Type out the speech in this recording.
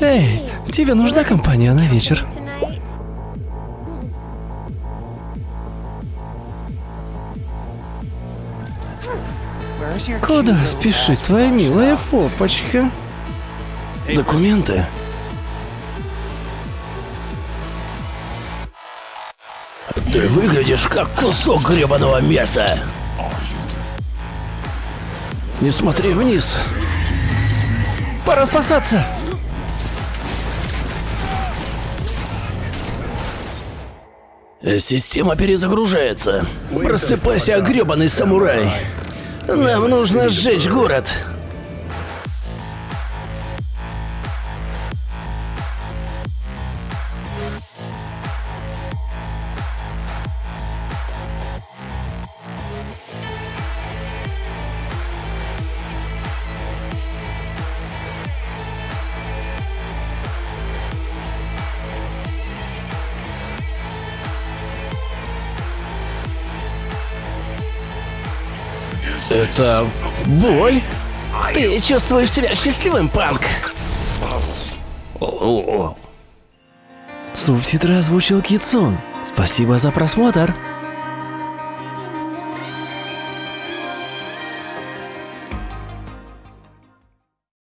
Эй, тебе нужна компания на вечер? Куда спешит твоя милая попочка? Документы. Ты выглядишь как кусок гребаного мяса. Не смотри вниз. Пора спасаться. Система перезагружается. Просыпайся, гребаный самурай. Нам нужно сжечь город. Это боль? Ты чувствуешь себя счастливым, Панк? Субтитры озвучил Китсон. Спасибо за просмотр.